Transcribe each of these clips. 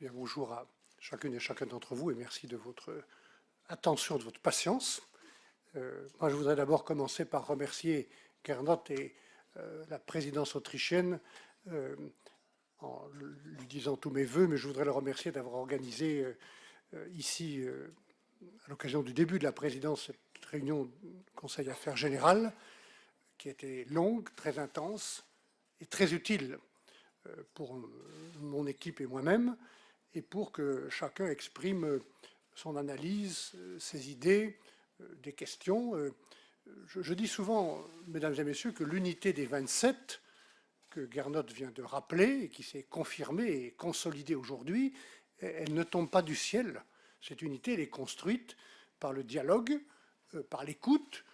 Bien, bonjour à chacune et chacun d'entre vous et merci de votre attention, de votre patience. Euh, moi, je voudrais d'abord commencer par remercier Gernot et euh, la présidence autrichienne euh, en lui disant tous mes voeux, mais je voudrais le remercier d'avoir organisé ici, à l'occasion du début de la présidence, cette réunion du Conseil Affaires Générales, qui a été longue, très intense et très utile pour mon équipe et moi-même, et pour que chacun exprime son analyse, ses idées, des questions. Je, dis souvent, mesdames et messieurs, que l'unité des 27, que Gernot vient de rappeler, et qui s'est confirmée et consolidée aujourd'hui, elle ne tombe pas du ciel. Cette unité, elle est construite par le dialogue, euh, par l'écoute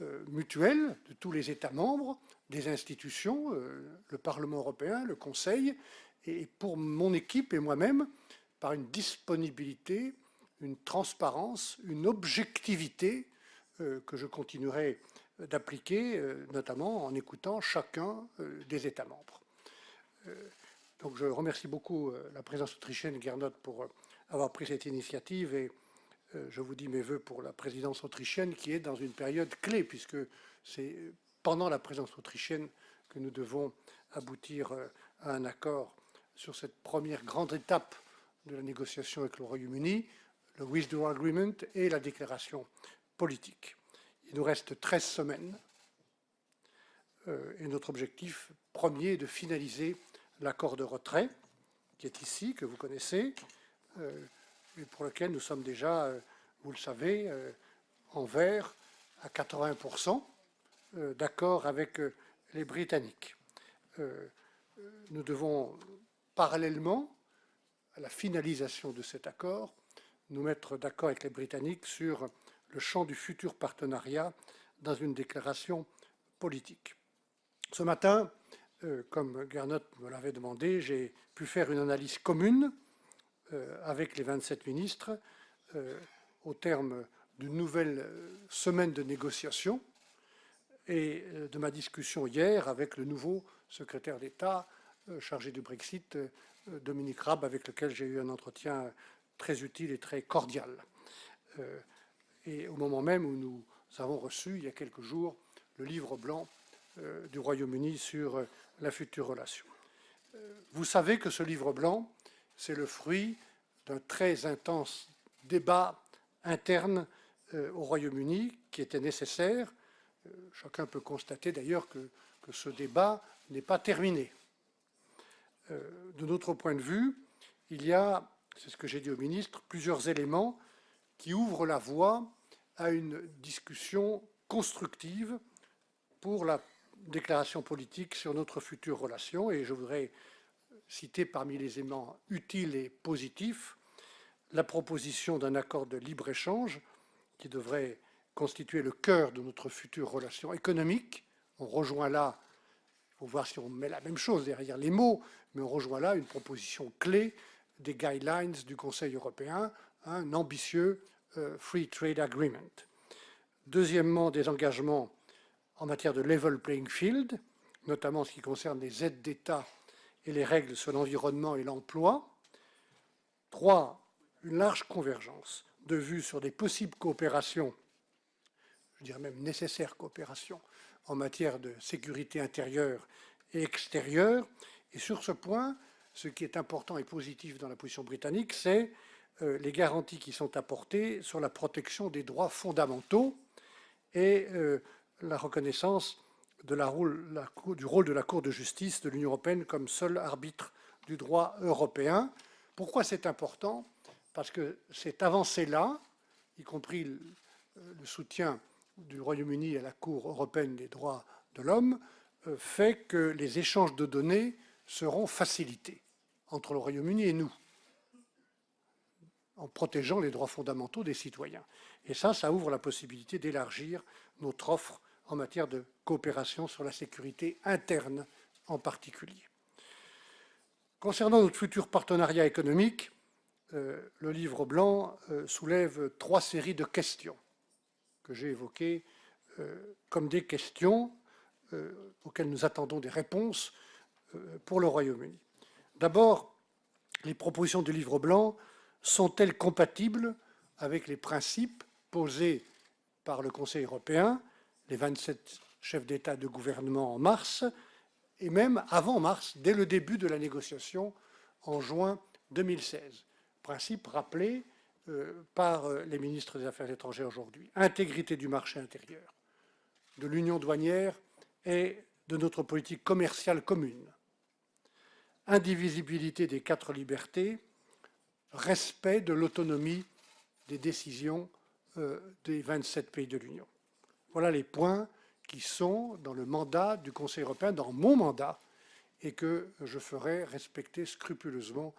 euh, mutuelle de tous les États membres, des institutions, euh, le Parlement européen, le Conseil, et pour mon équipe et moi-même, par une disponibilité, une transparence, une objectivité euh, que je continuerai d'appliquer, euh, notamment en écoutant chacun euh, des États membres. donc je remercie beaucoup la présidence autrichienne, Gernot, pour avoir pris cette initiative et je vous dis mes voeux pour la présidence autrichienne qui est dans une période clé puisque c'est pendant la présidence autrichienne que nous devons aboutir à un accord sur cette première grande étape de la négociation avec le Royaume-Uni, le Withdrawal Agreement et la déclaration politique. Il nous reste 13 semaines euh, et notre objectif premier est de finaliser l'accord de retrait qui est ici, que vous connaissez, euh, et pour lequel nous sommes déjà, euh, vous le savez, en vert à 80% d'accord avec les Britanniques. Nous devons parallèlement à la finalisation de cet accord, nous mettre d'accord avec les Britanniques sur le champ du futur partenariat dans une déclaration politique. Ce matin, euh, comme Gernot me l'avait demandé, j'ai pu faire une analyse commune euh, avec les 27 ministres euh, au terme d'une nouvelle semaine de négociations et de ma discussion hier avec le nouveau secrétaire d'État chargé du Brexit, Dominique Raab, avec lequel j'ai eu un entretien très utile et très cordial. Euh, et au moment même où nous avons reçu, il y a quelques jours, le livre blanc euh, du Royaume-Uni sur euh, la future relation. Vous savez que ce livre blanc, c'est le fruit d'un très intense débat interne au Royaume-Uni qui était nécessaire. Chacun peut constater d'ailleurs que, que, ce débat n'est pas terminé. De notre point de vue, il y a c'est ce que j'ai dit au ministre, plusieurs éléments qui ouvrent la voie à une discussion constructive pour la déclaration politique sur notre future relation. Et je voudrais citer parmi les éléments utiles et positifs la proposition d'un accord de libre-échange qui devrait constituer le cœur de notre future relation économique. On rejoint là, il faut voir si on met la même chose derrière les mots, mais on rejoint là une proposition clé des guidelines du Conseil européen, un ambitieux euh, Free Trade Agreement. Deuxièmement, des engagements en matière de level playing field, notamment en ce qui concerne les aides d'État et les règles sur l'environnement et l'emploi. Trois, une large convergence de vues sur des possibles coopérations, je dirais même nécessaires coopérations, en matière de sécurité intérieure et extérieure. Et sur ce point, ce qui est important et positif dans la position britannique, c'est euh, les garanties qui sont apportées sur la protection des droits fondamentaux et euh, la reconnaissance du rôle de la Cour de justice de l'Union européenne comme seul arbitre du droit européen. Pourquoi c'est important? Parce que cette avancée-là, y compris le soutien du Royaume-Uni à la Cour européenne des droits de l'homme, fait que les échanges de données seront facilités entre le Royaume-Uni et nous, en protégeant les droits fondamentaux des citoyens. Et ça, ça ouvre la possibilité d'élargir notre offre en matière de coopération sur la sécurité interne en particulier. Concernant notre futur partenariat économique, euh, le livre blanc euh, soulève trois séries de questions que j'ai évoquées euh, comme des questions auxquelles nous attendons des réponses pour le Royaume-Uni. D'abord, les propositions du livre blanc sont-elles compatibles avec les principes posés par le Conseil européen, les 27 chefs d'État de gouvernement en mars, et même avant mars, dès le début de la négociation en juin 2016. Principe rappelé euh, par euh, les ministres des Affaires étrangères aujourd'hui. Intégrité du marché intérieur, de l'union douanière et de notre politique commerciale commune. Indivisibilité des quatre libertés, respect de l'autonomie des décisions euh, des 27 pays de l'Union. Voilà les points qui sont dans le mandat du Conseil européen, dans mon mandat, et que je ferai respecter scrupuleusement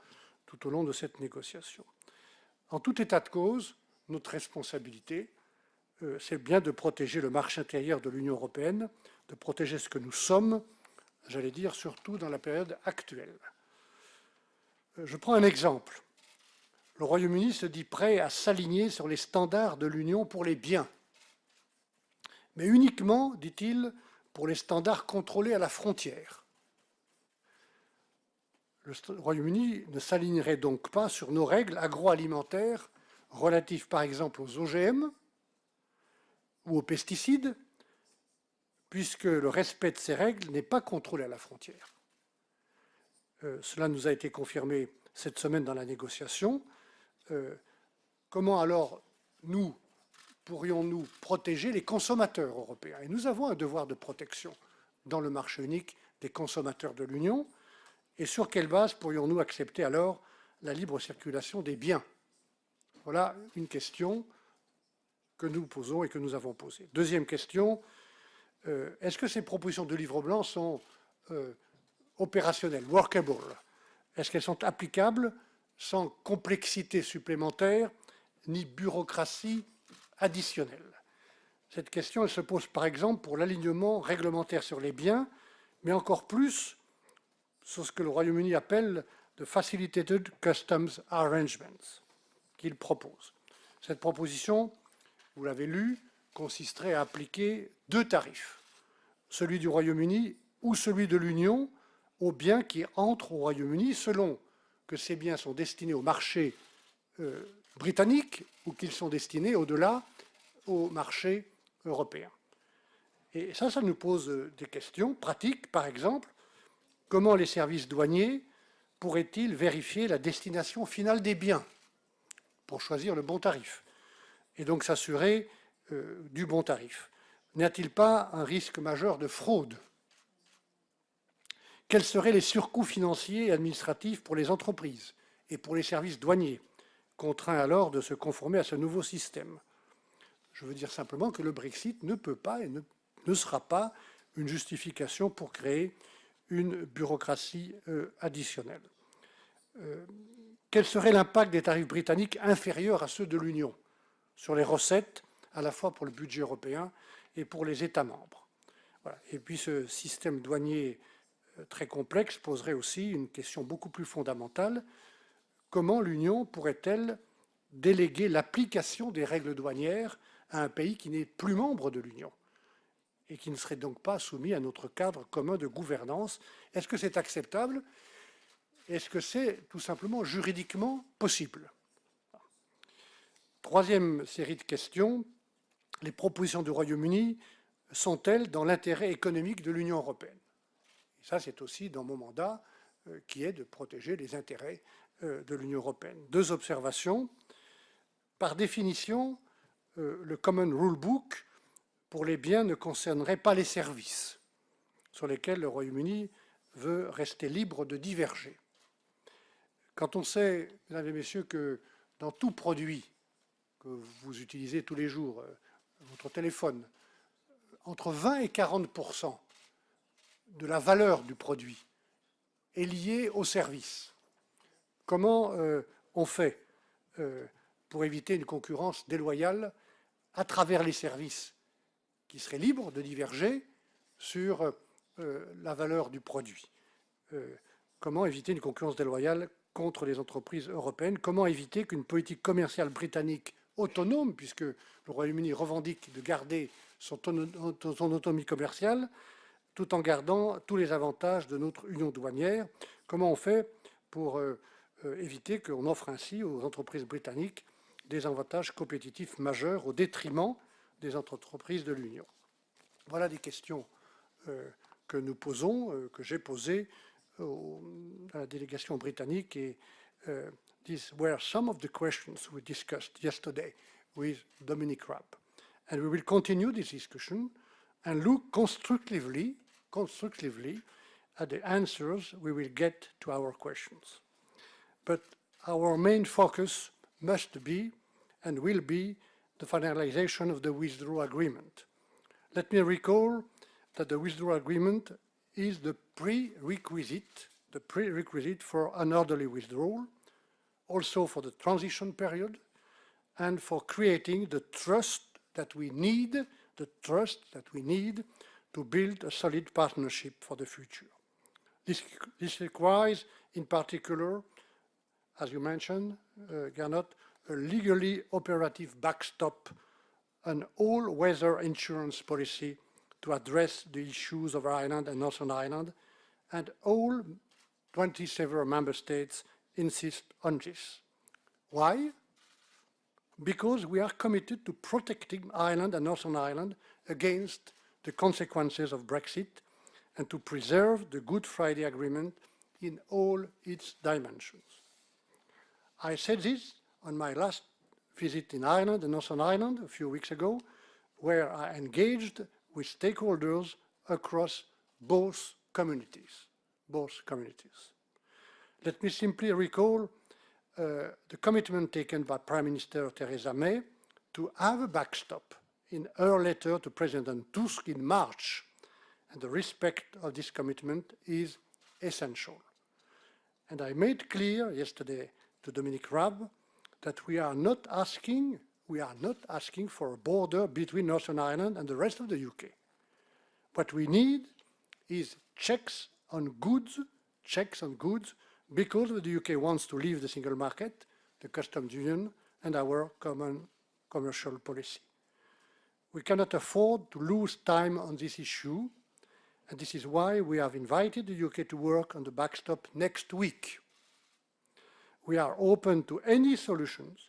tout au long de cette négociation. En tout état de cause, notre responsabilité, euh, c'est bien de protéger le marché intérieur de l'Union européenne, de protéger ce que nous sommes, j'allais dire surtout dans la période actuelle. Euh, je prends un exemple. Le Royaume-Uni se dit prêt à s'aligner sur les standards de l'Union pour les biens, mais uniquement, dit-il, pour les standards contrôlés à la frontière. Le Royaume-Uni ne s'alignerait donc pas sur nos règles agroalimentaires relatives par exemple aux OGM ou aux pesticides, puisque le respect de ces règles n'est pas contrôlé à la frontière. Euh, cela nous a été confirmé cette semaine dans la négociation. Euh, comment alors nous pourrions-nous protéger les consommateurs européens? Et nous avons un devoir de protection dans le marché unique des consommateurs de l'Union. Et sur quelle base pourrions-nous accepter alors la libre circulation des biens? Voilà une question que nous posons et que nous avons posée. Deuxième question, euh, est-ce que ces propositions de livre blanc sont euh, opérationnelles, workable? Est-ce qu'elles sont applicables sans complexité supplémentaire ni bureaucratie additionnelle? Cette question elle se pose par exemple pour l'alignement réglementaire sur les biens, mais encore plus sur ce que le Royaume-Uni appelle de Facilitated Customs Arrangements qu'il propose. Cette proposition, vous l'avez lu, consisterait à appliquer deux tarifs, celui du Royaume-Uni ou celui de l'Union aux biens qui entrent au Royaume-Uni selon que ces biens sont destinés au marché euh, britannique ou qu'ils sont destinés au-delà au marché européen. Et ça, ça nous pose des questions pratiques. Par exemple, comment les services douaniers pourraient-ils vérifier la destination finale des biens pour choisir le bon tarif et donc s'assurer euh, du bon tarif? N'y a-t-il pas un risque majeur de fraude? Quels seraient les surcoûts financiers et administratifs pour les entreprises et pour les services douaniers, contraints alors de se conformer à ce nouveau système? Je veux dire simplement que le Brexit ne peut pas et ne sera pas une justification pour créer une bureaucratie euh, additionnelle. Euh, quel serait l'impact des tarifs britanniques inférieurs à ceux de l'Union sur les recettes, à la fois pour le budget européen et pour les États membres? Et puis ce système douanier euh, très complexe poserait aussi une question beaucoup plus fondamentale. Comment l'Union pourrait-elle déléguer l'application des règles douanières à un pays qui n'est plus membre de l'Union? Et qui ne serait donc pas soumis à notre cadre commun de gouvernance. Est-ce que c'est acceptable? Est-ce que c'est tout simplement juridiquement possible? Troisième série de questions, les propositions du Royaume-Uni sont-elles dans l'intérêt économique de l'Union européenne? Ça, c'est aussi dans mon mandat euh, qui est de protéger les intérêts euh, de l'Union européenne. Deux observations. Par définition, euh, le Common Rule Book pour les biens ne concernerait pas les services, sur lesquels le Royaume-Uni veut rester libre de diverger. Quand on sait, mesdames et messieurs, que dans tout produit que vous utilisez tous les jours, euh, votre téléphone, entre 20 et 40% de la valeur du produit est liée au service. Comment euh, on fait euh, pour éviter une concurrence déloyale à travers les services qui serait libre de diverger sur euh, la valeur du produit. Euh, comment éviter une concurrence déloyale contre les entreprises européennes? Comment éviter qu'une politique commerciale britannique autonome, puisque le Royaume-Uni revendique de garder son, autonomie commerciale, tout en gardant tous les avantages de notre union douanière? Comment on fait pour euh, éviter qu'on offre ainsi aux entreprises britanniques des avantages compétitifs majeurs au détriment des entreprises de l'Union. Voilà des questions euh, que nous posons, euh, que j'ai posées à la délégation britannique et these were some of the questions we discussed yesterday with Dominic Raab. And we will continue this discussion and look constructively, constructively at the answers we will get to our questions. But our main focus must be and will be the finalization of the withdrawal agreement. Let me recall that the withdrawal agreement is the prerequisite, the prerequisite for an orderly withdrawal, also for the transition period, and for creating the trust that we need, the trust that we need to build a solid partnership for the future. This, this requires, in particular, as you mentioned, uh, Gernot, a legally operative backstop, an all-weather insurance policy to address the issues of Ireland and Northern Ireland, and all 27 member states insist on this. Why? Because we are committed to protecting Ireland and Northern Ireland against the consequences of Brexit and to preserve the Good Friday Agreement in all its dimensions. I said this on my last visit in Ireland, in Northern Ireland, a few weeks ago, where I engaged with stakeholders across both communities, both communities. Let me simply recall uh, the commitment taken by Prime Minister Theresa May to have a backstop in her letter to President Tusk in March, and the respect of this commitment is essential. And I made clear yesterday to Dominic Raab that we are not asking, we are not asking for a border between Northern Ireland and the rest of the UK. What we need is checks on goods, checks on goods because the UK wants to leave the single market, the customs union, and our common commercial policy. We cannot afford to lose time on this issue, and this is why we have invited the UK to work on the backstop next week. We are open to any solutions,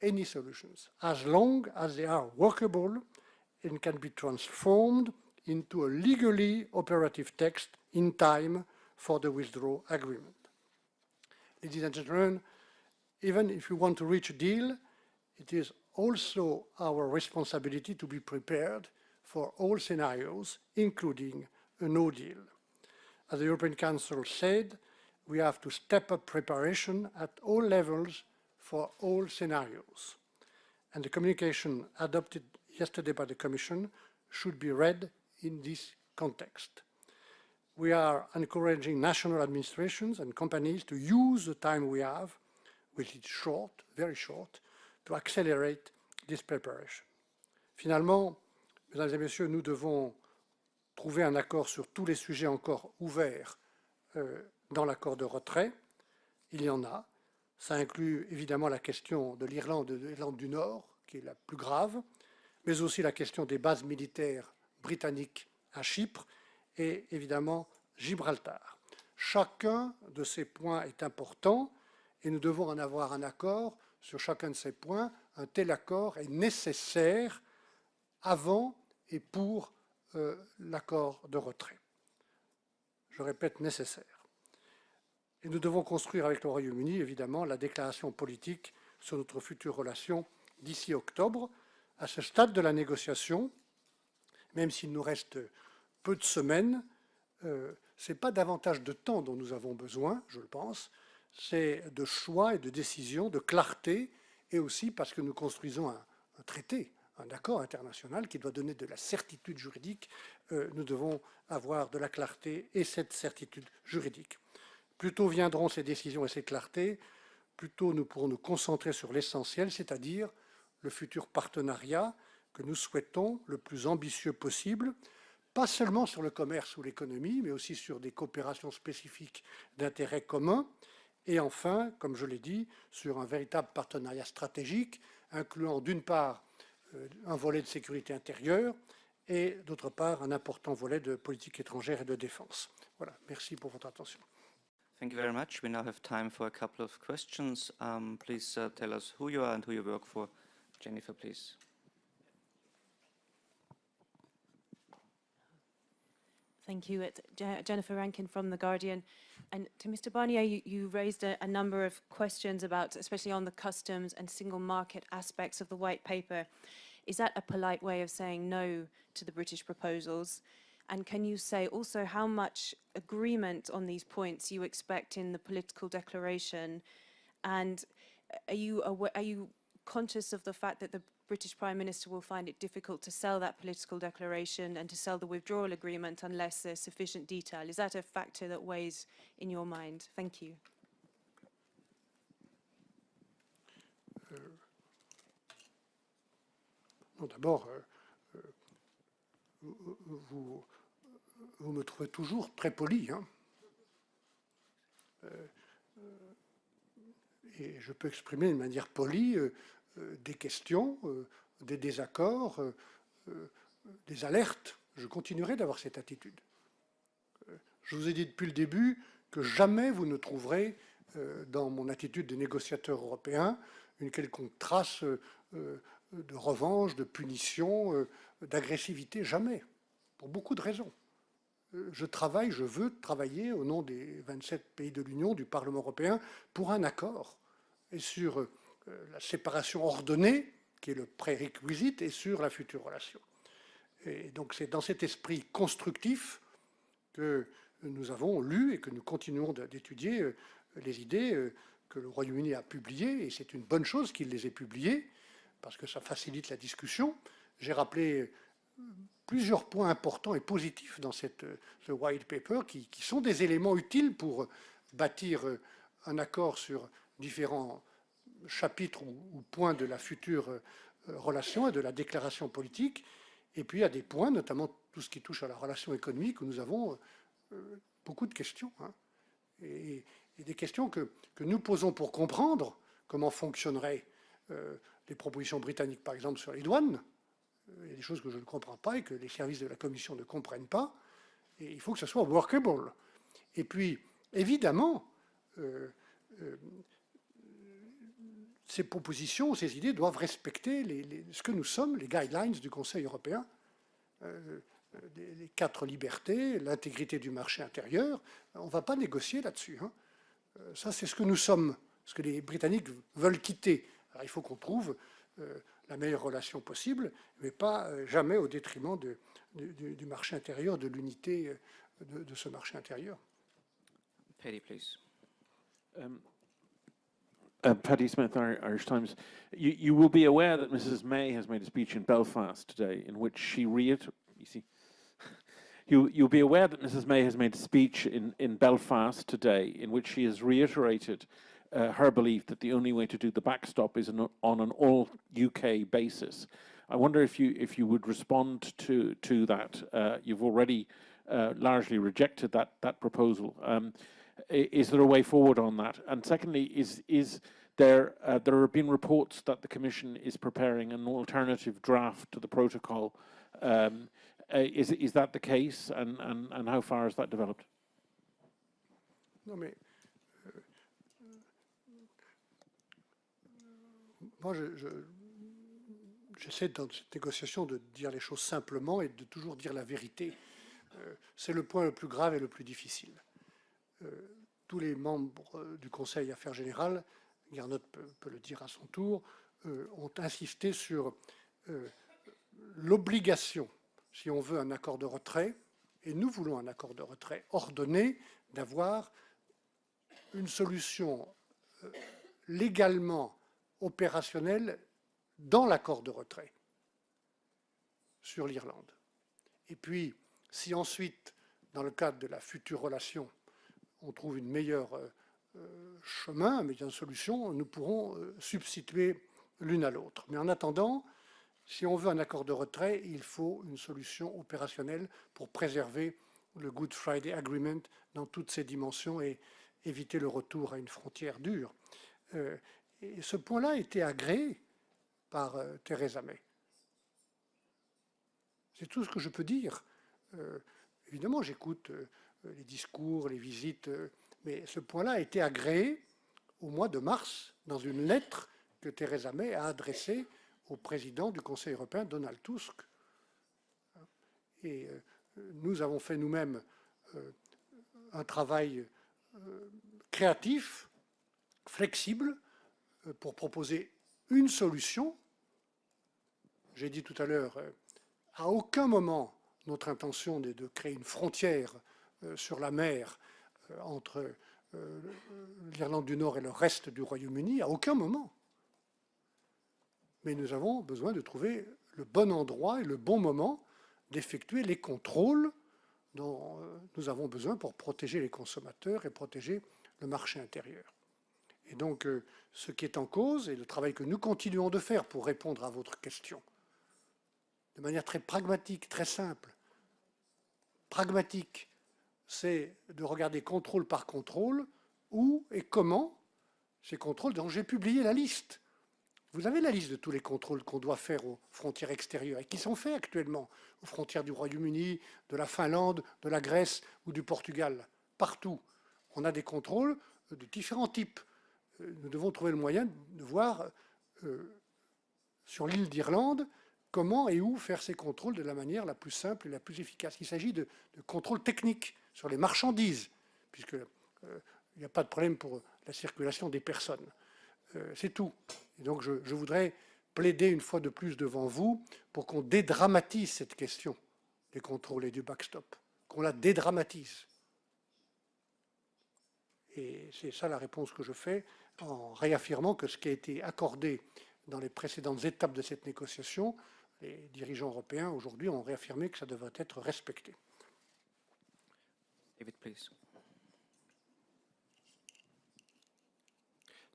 any solutions, as long as they are workable and can be transformed into a legally operative text in time for the withdrawal agreement. Ladies and gentlemen, even if we want to reach a deal, it is also our responsibility to be prepared for all scenarios, including a no deal. As the European Council said, we have to step up preparation at all levels for all scenarios. And the communication adopted yesterday by the Commission should be read in this context we are encouraging national administrations and companies to use the time we have, which is short, very short, to accelerate this preparation. Finalement, mesdames et messieurs, nous devons trouver un accord sur tous les sujets encore ouverts euh, dans l'accord de retrait. Il y en a. Ça inclut évidemment la question de l'Irlande et de l'Irlande du Nord, qui est la plus grave, mais aussi la question des bases militaires britanniques à Chypre et évidemment Gibraltar. Chacun de ces points est important et nous devons en avoir un accord sur chacun de ces points. Un tel accord est nécessaire avant et pour euh, l'accord de retrait. Je répète, nécessaire. Et nous devons construire avec le Royaume-Uni, évidemment, la déclaration politique sur notre future relation d'ici octobre. À ce stade de la négociation, même s'il nous reste peu de semaines, euh, ce n'est pas davantage de temps dont nous avons besoin, je le pense, c'est de choix et de décision, de clarté, et aussi parce que nous construisons un, traité, un accord international qui doit donner de la certitude juridique, euh, nous devons avoir de la clarté et cette certitude juridique. Plus tôt viendront ces décisions et ces clartés, plus tôt nous pourrons nous concentrer sur l'essentiel, c'est-à-dire le futur partenariat que nous souhaitons le plus ambitieux possible, pas seulement sur le commerce ou l'économie, mais aussi sur des coopérations spécifiques d'intérêt commun, et enfin, comme je l'ai dit, sur un véritable partenariat stratégique, incluant d'une part euh, un volet de sécurité intérieure et d'autre part un important volet de politique étrangère et de défense. Voilà, merci pour votre attention. Thank you very much. We now have time for a couple of questions. Um, please uh, tell us who you are and who you work for. Jennifer, please. Thank you. It's Je- Jennifer Rankin from The Guardian. And to Mr. Barnier, you, you raised a, a number of questions about, especially on the customs and single market aspects of the white paper. Is that a polite way of saying no to the British proposals? And can you say also how much agreement on these points you expect in the political declaration? And are you, are you conscious of the fact that the British Prime Minister will find it difficult to sell that political declaration and to sell the withdrawal agreement unless there's sufficient detail? Is that a factor that weighs in your mind? Thank you. Euh, non, d'abord, euh, euh, vous, me trouvez toujours très poli. hein. Euh, euh, et je peux exprimer de manière polie euh, des questions, des désaccords, des alertes. Je continuerai d'avoir cette attitude. Je vous ai dit depuis le début que jamais vous ne trouverez dans mon attitude de négociateur européen une quelconque trace de revanche, de punition, d'agressivité, jamais, pour beaucoup de raisons. Euh, Je travaille, je veux travailler au nom des 27 pays de l'Union, du Parlement européen, pour un accord, et sur euh, la séparation ordonnée, qui est le prérequisite, et sur la future relation. Et donc c'est dans cet esprit constructif que nous avons lu et que nous continuons d'étudier euh, les idées que le Royaume-Uni a publiées, et c'est une bonne chose qu'il les ait publiées, parce que ça facilite la discussion. J'ai rappelé plusieurs points importants et positifs dans cette, ce white paper qui, sont des éléments utiles pour bâtir un accord sur différents chapitres ou, points de la future euh, relation et de la déclaration politique. Et puis il y a des points, notamment tout ce qui touche à la relation économique, où nous avons euh, beaucoup de questions. hein. Et, des questions que, que nous posons pour comprendre comment fonctionneraient euh, les propositions britanniques, par exemple, sur les douanes. Il y a des choses que je ne comprends pas et que les services de la Commission ne comprennent pas. Il faut que ce soit workable. Et puis, évidemment, euh, euh, ces propositions, ces idées doivent respecter ce que nous sommes, les guidelines du Conseil européen, euh, les, quatre libertés, l'intégrité du marché intérieur. On ne va pas négocier là-dessus. hein. Ça, c'est ce que nous sommes, ce que les Britanniques veulent quitter. Il faut qu'on trouve la meilleure relation possible, mais pas euh, jamais au détriment de- du- du, du marché intérieur, de l'unité euh, de, de ce marché intérieur. Paddy, please. Um, uh, Paddy Smith, Ir- Irish Times. You, you will be aware that Mrs. May has made a speech in Belfast today in which she reiter- you see, you, you'll be aware that Mrs. May has made a speech in, in Belfast today in which she has reiterated uh, her belief that the only way to do the backstop is an, on an all UK basis. I wonder if you if you would respond to to that. Uh, you've already uh, largely rejected that that proposal. Um, is there a way forward on that? And secondly, is is there uh, there have been reports that the Commission is preparing an alternative draft to the protocol. Um, uh, is is that the case? And, and and how far has that developed? Mais euh, moi, je- je- j'essaie dans cette négociation de dire les choses simplement et de toujours dire la vérité. Euh, C'est le point le plus grave et le plus difficile. Euh, Tous les membres euh, du Conseil Affaires Générales, Garnot peut, le dire à son tour, ont insisté sur l'obligation, si on veut un accord de retrait, et nous voulons un accord de retrait ordonné, d'avoir une solution légalement opérationnelle dans l'accord de retrait sur l'Irlande. Et puis, si ensuite, dans le cadre de la future relation, on trouve une meilleure euh, euh, chemin, une meilleure solution, nous pourrons euh, substituer l'une à l'autre. Mais en attendant, si on veut un accord de retrait, il faut une solution opérationnelle pour préserver le Good Friday Agreement dans toutes ses dimensions et éviter le retour à une frontière dure. Et ce point-là a été agréé par euh, Theresa May. C'est tout ce que je peux dire. Euh, évidemment, j'écoute euh, les discours, les visites Mais ce point-là a été agréé au mois de mars dans une lettre que Theresa May a adressée au président du Conseil européen, Donald Tusk. Et nous avons fait nous-mêmes un travail créatif, flexible, pour proposer une solution. J'ai dit tout à l'heure, à aucun moment notre intention n'est de créer une frontière sur la mer entre l'Irlande du Nord et le reste du Royaume-Uni, à aucun moment. Mais nous avons besoin de trouver le bon endroit et le bon moment d'effectuer les contrôles dont euh, nous avons besoin pour protéger les consommateurs et protéger le marché intérieur. Et donc, euh, ce qui est en cause, et le travail que nous continuons de faire pour répondre à votre question, de manière très pragmatique, très simple, pragmatique, c'est de regarder contrôle par contrôle où et comment ces contrôles dont j'ai publié la liste. Vous avez la liste de tous les contrôles qu'on doit faire aux frontières extérieures et qui sont faits actuellement aux frontières du Royaume-Uni, de la Finlande, de la Grèce ou du Portugal. Partout, on a des contrôles de différents types. Euh, nous devons trouver le moyen de voir euh, sur l'île d'Irlande comment et où faire ces contrôles de la manière la plus simple et la plus efficace. Il s'agit de, contrôles techniques sur les marchandises, puisqu'il euh, n'y a pas de problème pour la circulation des personnes. C'est tout. Donc je, voudrais plaider une fois de plus devant vous pour qu'on dédramatise cette question des contrôles et du backstop, qu'on la dédramatise. Et c'est ça la réponse que je fais en réaffirmant que ce qui a été accordé dans les précédentes étapes de cette négociation, les dirigeants européens aujourd'hui ont réaffirmé que ça devrait être respecté. David, please.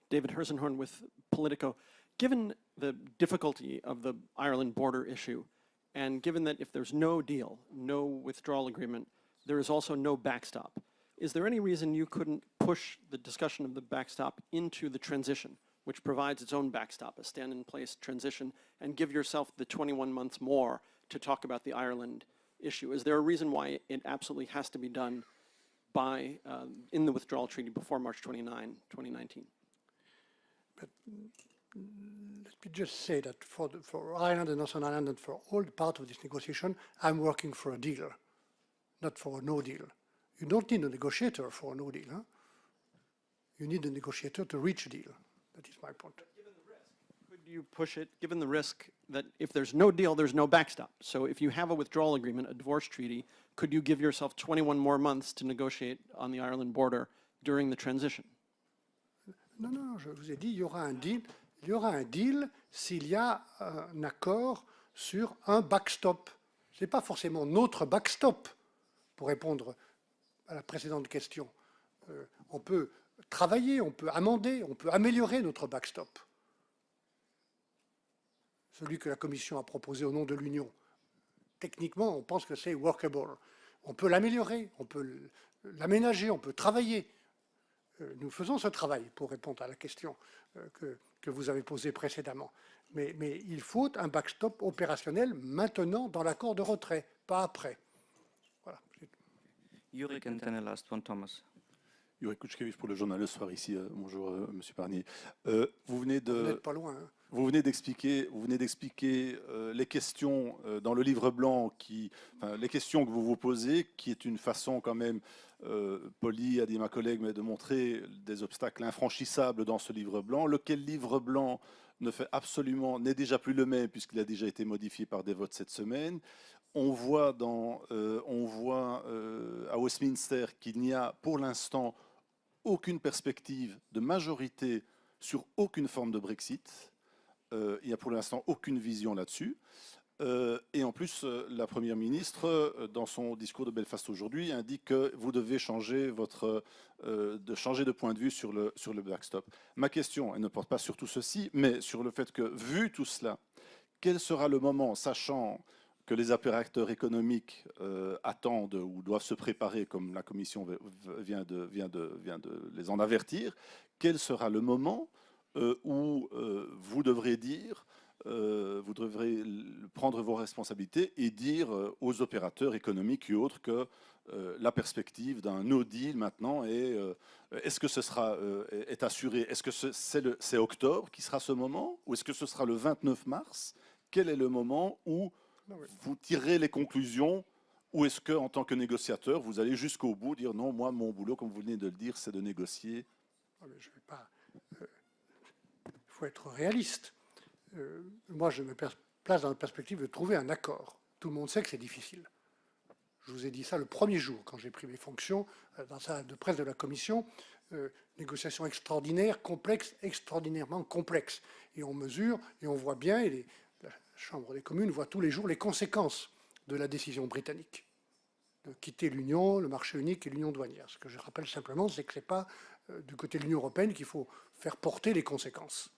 David Herzenhorn with Politico. Given the difficulty of the Ireland border issue, and given that if there's no deal, no withdrawal agreement, there is also no backstop, is there any reason you couldn't push the discussion of the backstop into the transition, which provides its own backstop, a stand-in-place transition, and give yourself the 21 months more to talk about the Ireland issue? Is there a reason why it absolutely has to be done by, uh, in the withdrawal treaty before March 29, 2019? But let me just say that for, the, for Ireland and Northern Ireland and for all the part of this negotiation, I'm working for a deal, not for a no deal. You don't need a negotiator for a no deal. Huh? You need a negotiator to reach a deal. That is my point. Could you push it, given the risk that if there's no deal, there's no backstop? So if you have a withdrawal agreement, a divorce treaty, could you give yourself 21 more months to negotiate on the Ireland border during the transition? Non, non, je vous ai dit, il y aura un deal, il y aura un deal s'il y a un accord sur un backstop. Ce n'est pas forcément notre backstop, pour répondre à la précédente question. Euh, on peut travailler, on peut amender, on peut améliorer notre backstop. Celui que la Commission a proposé au nom de l'Union. Techniquement, on pense que c'est workable. On peut l'améliorer, on peut l'aménager, on peut travailler. Euh, nous faisons ce travail pour répondre à la question euh, que, vous avez posée précédemment. Mais, il faut un backstop opérationnel maintenant dans l'accord de retrait, pas après. Yurik and then the last one, Thomas. Yurik Kuchkevich pour le journal Le Soir ici. Euh, bonjour, euh, Monsieur Parnier. Euh, vous venez de. Vous n'êtes pas loin. Hein. Vous venez d'expliquer, vous venez d'expliquer euh, les questions euh, dans le livre blanc, qui, enfin, les questions que vous vous posez, qui est une façon quand même euh, Polly a dit ma collègue, mais de montrer des obstacles infranchissables dans ce livre blanc, lequel livre blanc ne fait absolument, n'est déjà plus le même puisqu'il a déjà été modifié par des votes cette semaine. On voit, euh, euh, à Westminster qu'il n'y a pour l'instant aucune perspective de majorité sur aucune forme de Brexit. il n'y a pour l'instant aucune vision là-dessus. Euh, et en plus, euh, la Première ministre, euh, dans son discours de Belfast aujourd'hui, indique que vous devez changer, votre, de, changer de point de vue sur le, sur le backstop. Ma question, elle ne porte pas sur tout ceci, mais sur le fait que, vu tout cela, quel sera le moment, sachant que les opérateurs économiques attendent ou doivent se préparer, comme la Commission vient de, les en avertir, quel sera le moment où vous devrez dire euh, vous devrez prendre vos responsabilités et dire euh, aux opérateurs économiques et autres que euh, la perspective d'un no deal maintenant euh, est-ce que ce sera euh, est assuré Est-ce que ce- c'est octobre qui sera ce moment ou est-ce que ce sera le 29 mars? Quel est le moment où. Vous tirez les conclusions ou est-ce que en tant que négociateur vous allez jusqu'au bout dire non moi mon boulot comme vous venez de le dire c'est de négocier? Ah, mais je vais pas. euh, Il faut être réaliste. Euh, moi, je me place dans la perspective de trouver un accord. Tout le monde sait que c'est difficile. Je vous ai dit ça le premier jour, quand j'ai pris mes fonctions euh, dans la salle de presse de la Commission. Euh, négociation extraordinaire, complexe, extraordinairement complexe. Et on mesure et on voit bien, et les- Chambre des communes voit tous les jours les conséquences de la décision britannique de quitter l'Union, le marché unique et l'Union douanière. Ce que je rappelle simplement, c'est que ce n'est pas euh, du côté de l'Union européenne qu'il faut faire porter les conséquences.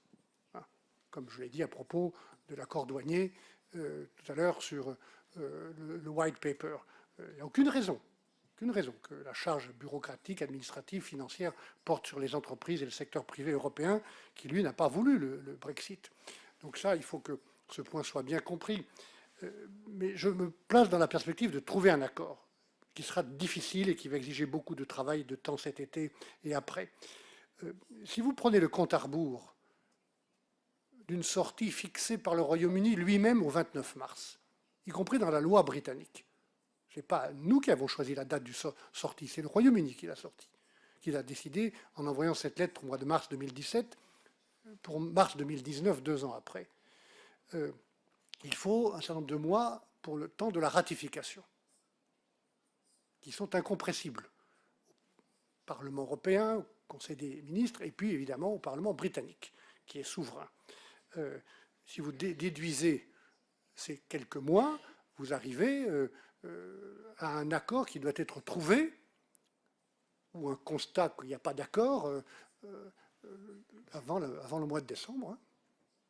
Hein. Comme je l'ai dit à propos de l'accord douanier euh, tout à l'heure sur euh, le, white paper. Il n'y a aucune raison, aucune raison que la charge bureaucratique, administrative, financière porte sur les entreprises et le secteur privé européen qui, lui, n'a pas voulu le Brexit. Donc ça, il faut que ce point soit bien compris. Euh, mais je me place dans la perspective de trouver un accord qui sera difficile et qui va exiger beaucoup de travail, de temps cet été et après. Euh, si vous prenez le compte à rebours d'une sortie fixée par le Royaume-Uni lui-même au 29 mars, y compris dans la loi britannique, ce n'est pas nous qui avons choisi la date du so- sortie, c'est le Royaume-Uni qui l'a sorti, qui l'a décidé en envoyant cette lettre au mois de mars 2017 pour mars 2019, deux ans après. Euh, il faut un certain nombre de mois pour le temps de la ratification qui sont incompressibles au Parlement européen, au Conseil des ministres, et puis évidemment au Parlement britannique, qui est souverain. Euh, si vous dé- déduisez ces quelques mois, vous arrivez euh, à un accord qui doit être trouvé, ou un constat qu'il n'y a pas d'accord, avant, le, avant le mois de décembre. hein.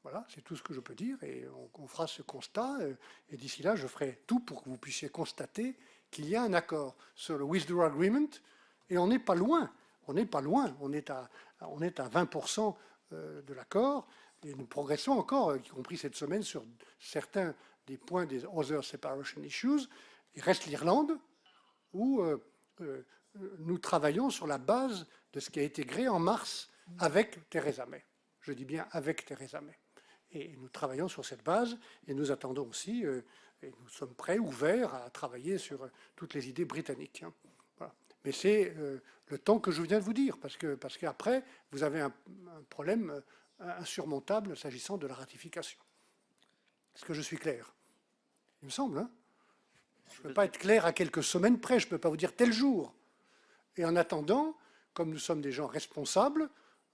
Voilà, c'est tout ce que je peux dire, et on, fera ce constat, euh, et d'ici là, je ferai tout pour que vous puissiez constater qu'il y a un accord sur le Withdrawal Agreement, et on n'est pas loin, on n'est pas loin, on est à, on est à 20% euh, de l'accord, et nous progressons encore, y compris cette semaine, sur certains des points des Other Separation Issues. Il reste l'Irlande, où euh, euh, nous travaillons sur la base de ce qui a été créé en mars avec Theresa May. Je dis bien avec Theresa May. Et nous travaillons sur cette base et nous attendons aussi, euh, et nous sommes prêts, ouverts à travailler sur euh, toutes les idées britanniques. hein. Mais c'est euh, le temps que je viens de vous dire, parce que parce qu'après, vous avez un, problème insurmontable s'agissant de la ratification. Est-ce que je suis clair? Il me semble. Hein je ne peux pas être clair à quelques semaines près, je ne peux pas vous dire tel jour. Et en attendant, comme nous sommes des gens responsables,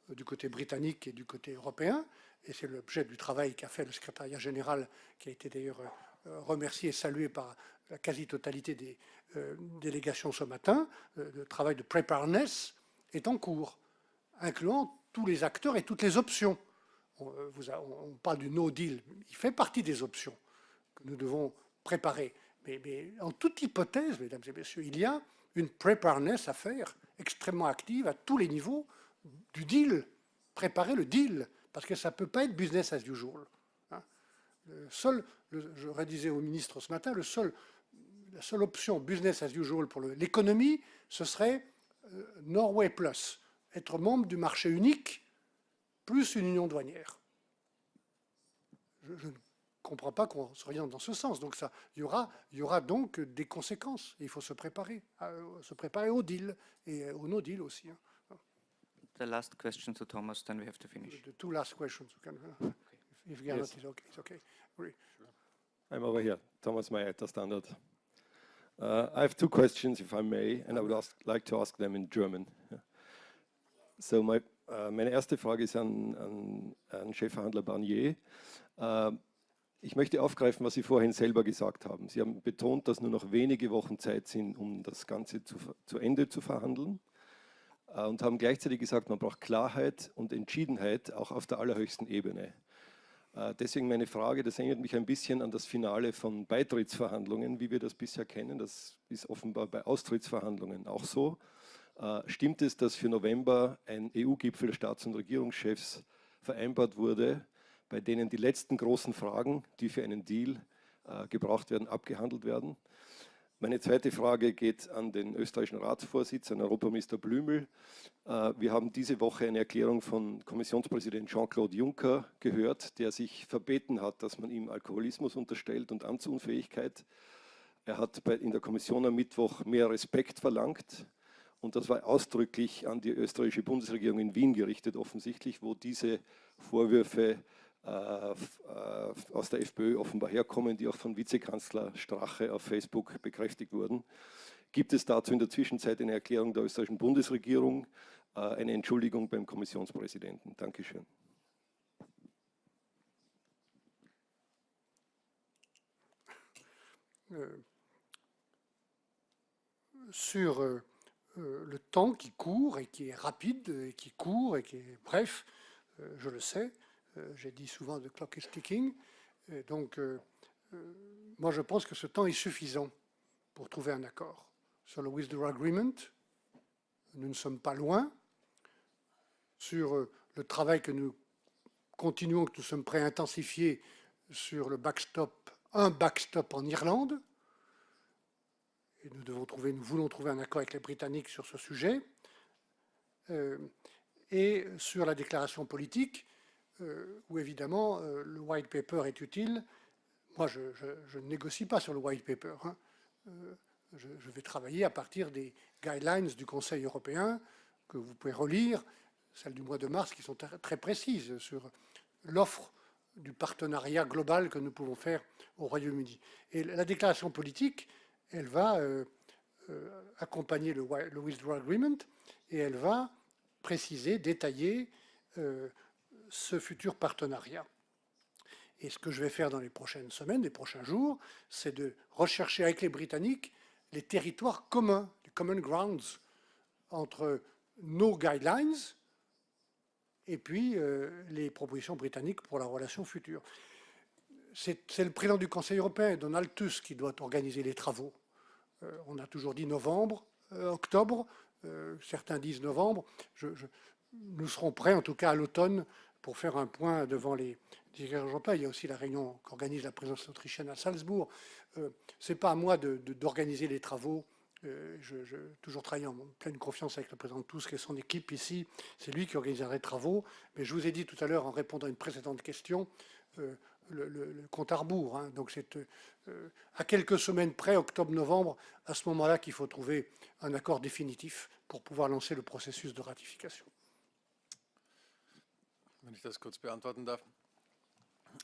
du côté britannique et du côté européen, et c'est l'objet du travail qu'a fait le secrétariat général, qui a été d'ailleurs euh, remercié et salué par la quasi-totalité des euh, délégations ce matin, euh, le travail de preparedness est en cours, incluant tous les acteurs et toutes les options. On, parle du no deal, il fait partie des options que nous devons préparer. Mais, mais en toute hypothèse, mesdames et messieurs, il y a une preparedness à faire extrêmement active à tous les niveaux du deal, préparer le deal, parce que ça ne peut pas être business as usual. hein. Le seul, je redisais au ministre ce matin, le seul, la seule option business as usual pour l'économie, ce serait euh, Norway Plus, être membre du marché unique plus une union douanière. Je, ne comprends pas qu'on s'oriente dans ce sens. Donc ça, il y aura, y aura donc des conséquences. Il faut se préparer, se préparer au deal et au no deal aussi. hein. The last question to Thomas, then we have to finish. The two last questions. you can- uh, If Gernot Yes. is okay, it's okay. Oui. I'm over here, Thomas Meyer, the Standard. Uh, I have two questions, if I may, and I would ask, like to ask them in German. Yeah. So my, uh, meine erste Frage ist an, an, an Chefverhandler Barnier. Uh, ich möchte aufgreifen, was Sie vorhin selber gesagt haben. Sie haben betont, dass nur noch wenige Wochen Zeit sind, um das Ganze zu, zu Ende zu verhandeln und haben gleichzeitig gesagt, man braucht Klarheit und Entschiedenheit auch auf der allerhöchsten Ebene. Äh, Deswegen meine Frage, das erinnert mich ein bisschen an das Finale von Beitrittsverhandlungen, wie wir das bisher kennen. Das ist offenbar bei Austrittsverhandlungen auch so. Äh, Stimmt es, dass für November ein EU-Gipfel der Staats- und Regierungschefs vereinbart wurde, bei denen die letzten großen Fragen, die für einen Deal äh, gebraucht werden, abgehandelt werden? Meine zweite Frage geht an den österreichischen Ratsvorsitz, an Europaminister Blümel. Äh, Wir haben diese Woche eine Erklärung von Kommissionspräsident Jean-Claude Juncker gehört, der sich verbeten hat, dass man ihm Alkoholismus unterstellt und Amtsunfähigkeit. Er hat in der Kommission am Mittwoch mehr Respekt verlangt. Und das war ausdrücklich an die österreichische Bundesregierung in Wien gerichtet, offensichtlich, wo diese Vorwürfe aus der FPÖ offenbar herkommen, die auch von Vizekanzler Strache auf Facebook bekräftigt wurden. Gibt es dazu in der Zwischenzeit eine Erklärung der österreichischen Bundesregierung, äh, eine Entschuldigung beim Kommissionspräsidenten? Dankeschön. Sur le temps qui court et qui est rapide, et qui court et qui est bref, euh, je le sais, j'ai dit souvent the clock is ticking, et donc euh, euh, moi je pense que ce temps est suffisant pour trouver un accord. Sur le withdrawal agreement, nous ne sommes pas loin. Sur euh, le travail que nous continuons, que nous sommes prêts à intensifier sur le backstop, un backstop en Irlande, nous, devons trouver, nous voulons trouver un accord avec les Britanniques sur ce sujet. Euh, et sur la déclaration politique, euh, où évidemment euh, le white paper est utile. Moi, je, ne négocie pas sur le white paper. hein. Euh, je, vais travailler à partir des guidelines du Conseil européen que vous pouvez relire, celles du mois de mars, qui sont très précises sur l'offre du partenariat global que nous pouvons faire au Royaume-Uni. Et la déclaration politique, elle va euh, euh, accompagner le, le withdrawal agreement et elle va préciser, détailler euh, ce futur partenariat. Et ce que je vais faire dans les prochaines semaines, les prochains jours, c'est de rechercher avec les Britanniques les territoires communs, les common grounds entre nos guidelines et puis euh, les propositions britanniques pour la relation future. C'est le président du Conseil européen, Donald Tusk, qui doit organiser les travaux. Euh, on a toujours dit novembre, euh, octobre, certains disent novembre. Nous serons prêts, en tout cas à l'automne, pour faire un point devant les dirigeants. Il y a aussi la réunion qu'organise la présidence autrichienne à Salzbourg. Euh, Ce n'est pas à moi d'organiser les travaux. Euh, je, toujours travaillé en pleine confiance avec le président Tusk et son équipe ici. C'est lui qui organisera les travaux. Mais je vous ai dit tout à l'heure, en répondant à une précédente question, euh, le, compte à rebours. hein. Donc c'est à quelques semaines près, octobre-novembre, à ce moment-là qu'il faut trouver un accord définitif pour pouvoir lancer le processus de ratification. Wenn ich das kurz beantworten darf.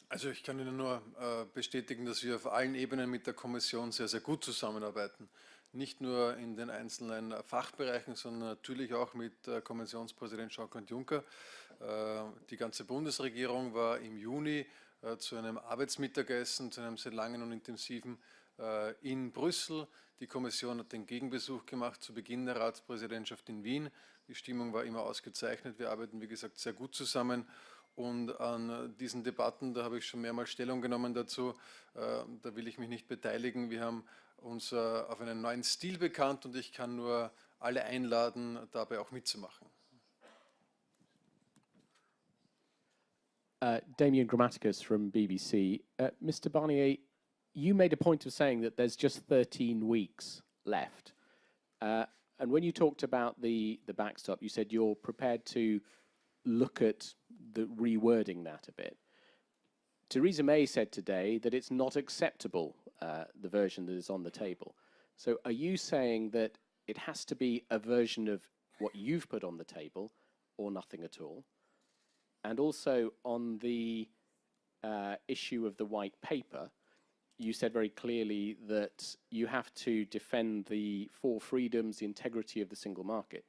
Also ich kann Ihnen nur äh, bestätigen, dass wir auf allen Ebenen mit der Kommission sehr, sehr gut zusammenarbeiten. Nicht nur in den einzelnen Fachbereichen, sondern natürlich auch mit äh, Kommissionspräsident Jean-Claude Juncker. Äh, Die ganze Bundesregierung war im Juni zu einem Arbeitsmittagessen, zu einem sehr langen und intensiven in Brüssel. Die Kommission hat den Gegenbesuch gemacht zu Beginn der Ratspräsidentschaft in Wien. Die Stimmung war immer ausgezeichnet. Wir arbeiten, wie gesagt, sehr gut zusammen. Und an diesen Debatten, da habe ich schon mehrmals Stellung genommen dazu, äh, da will ich mich nicht beteiligen. Wir haben uns äh, auf einen neuen Stil bekannt und ich kann nur alle einladen, dabei auch mitzumachen. Uh, Damien Grammaticus from BBC. Uh, Mr. Barnier, you made a point of saying that there's just 13 weeks left. Uh, and when you talked about the, the backstop, you said you're prepared to look at the rewording that a bit. Theresa May said today that it's not acceptable, uh, the version that is on the table. So are you saying that it has to be a version of what you've put on the table or nothing at all? And also on the uh, issue of the white paper, you said very clearly that you have to defend the four freedoms, the integrity of the single market.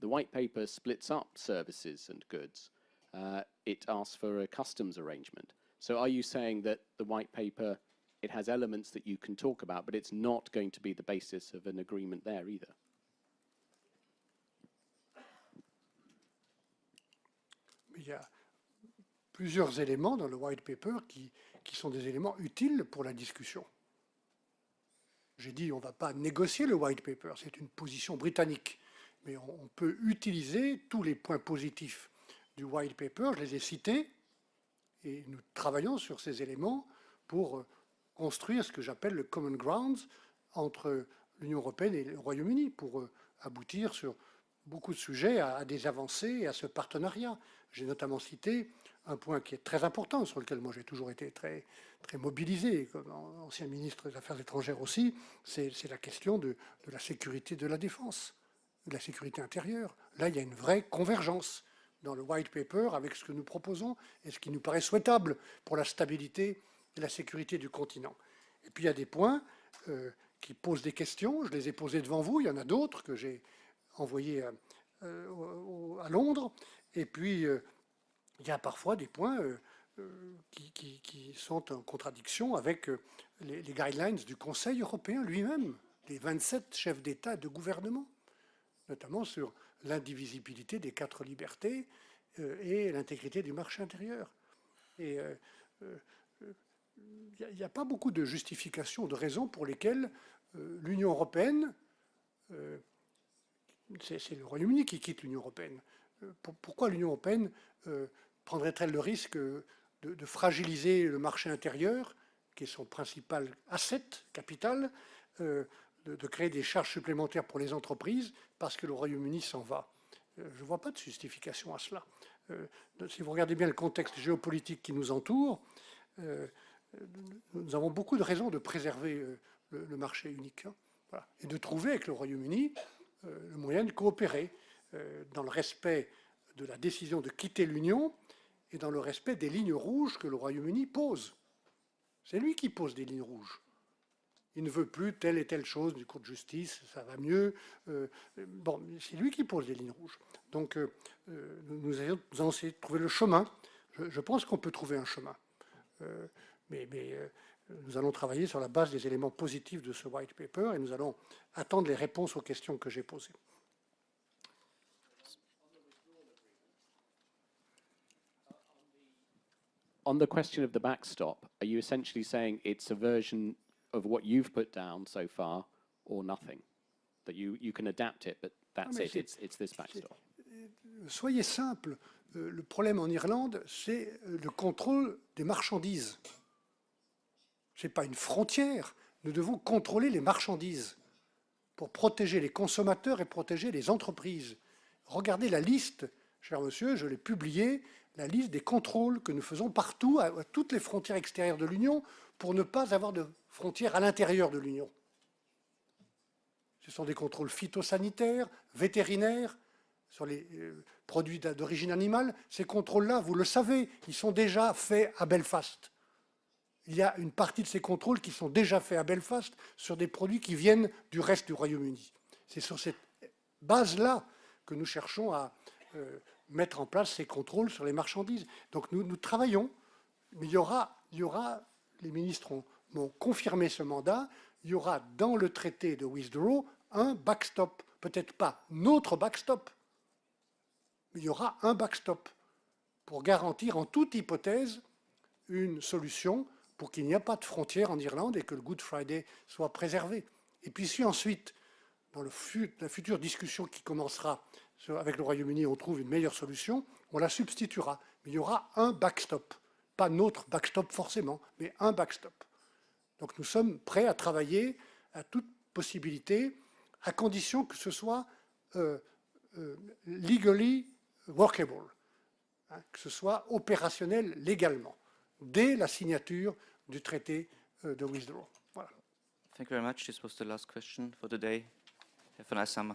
The white paper splits up services and goods. Uh, it asks for a customs arrangement. So are you saying that the white paper, it has elements that you can talk about, but it's not going to be the basis of an agreement there either? Il y a plusieurs éléments dans le white paper qui, sont des éléments utiles pour la discussion. J'ai dit on ne va pas négocier le white paper, c'est une position britannique, mais on, peut utiliser tous les points positifs du white paper, je les ai cités, et nous travaillons sur ces éléments pour construire ce que j'appelle le common grounds entre l'Union européenne et le Royaume-Uni pour euh, aboutir sur beaucoup de sujets à des avancées et à ce partenariat. J'ai notamment cité un point qui est très important, sur lequel moi j'ai toujours été très, très mobilisé, comme an- ancien ministre des Affaires étrangères aussi, c'est la question de, la sécurité de la défense, de la sécurité intérieure. Là, il y a une vraie convergence dans le white paper avec ce que nous proposons et ce qui nous paraît souhaitable pour la stabilité et la sécurité du continent. Et puis il y a des points euh, qui posent des questions. Je les ai posés devant vous. Il y en a d'autres que j'ai envoyés à, euh, Londres. Et puis euh, il y a parfois des points euh, euh, qui, sont en contradiction avec euh, les, guidelines du Conseil européen lui-même, des 27 chefs d'État et de gouvernement, notamment sur l'indivisibilité des quatre libertés et l'intégrité du marché intérieur. Et il n'y a, pas beaucoup de justifications, de raisons pour lesquelles l'Union européenne, c'est le Royaume-Uni qui quitte l'Union européenne. Pour- pourquoi l'Union européenne prendrait-elle le risque de, fragiliser le marché intérieur, qui est son principal asset, capital, euh, de, créer des charges supplémentaires pour les entreprises parce que le Royaume-Uni s'en va Euh, Je ne vois pas de justification à cela. Euh, si vous regardez bien le contexte géopolitique qui nous entoure, nous avons beaucoup de raisons de préserver le, marché unique hein. Et de trouver avec le Royaume-Uni le moyen de coopérer dans le respect de la décision de quitter l'Union et dans le respect des lignes rouges que le Royaume-Uni pose. C'est lui qui pose des lignes rouges. Il ne veut plus telle et telle chose du Cour de justice, ça va mieux. euh, bon, c'est lui qui pose des lignes rouges. Donc, euh, euh, nous, allons, essayer de trouver le chemin. Je, pense qu'on peut trouver un chemin. Mais nous allons travailler sur la base des éléments positifs de ce white paper et nous allons attendre les réponses aux questions que j'ai posées. On the question of the backstop, are you essentially saying it's a version of what you've put down so far or nothing? That you, you can adapt it, but that's mais it, c'est- it's, it's this backstop. Soyez simple, euh, le problème en Irlande, c'est euh, le contrôle des marchandises. Ce n'est pas une frontière. Nous devons contrôler les marchandises pour protéger les consommateurs et protéger les entreprises. Regardez la liste, cher monsieur, je l'ai publiée, des contrôles que nous faisons partout, à, toutes les frontières extérieures de l'Union, pour ne pas avoir de frontières à l'intérieur de l'Union. Ce sont des contrôles phytosanitaires, vétérinaires, sur les euh, produits d'origine animale. Ces contrôles-là, vous le savez, ils sont déjà faits à Belfast. Il y a une partie de ces contrôles qui sont déjà faits à Belfast sur des produits qui viennent du reste du Royaume-Uni. C'est sur cette base-là que nous cherchons à euh, mettre en place ces contrôles sur les marchandises. Donc nous, nous travaillons, mais il y aura, il y aura les ministres ont- m'ont confirmé ce mandat, il y aura dans le traité de withdrawal un backstop, peut-être pas notre backstop, mais il y aura un backstop pour garantir en toute hypothèse une solution pour qu'il n'y ait pas de frontière en Irlande et que le Good Friday soit préservé. Et puis si ensuite, dans la future discussion qui commencera avec le Royaume-Uni, on trouve une meilleure solution, on la substituera. Mais il y aura un backstop, pas notre backstop forcément, mais un backstop. Donc nous sommes prêts à travailler à toute possibilité, à condition que ce soit euh, euh, legally workable, hein, que ce soit opérationnel légalement, dès la signature du traité euh, de withdrawal. Voilà. Thank you very much. This was the last question for today. Have a nice summer.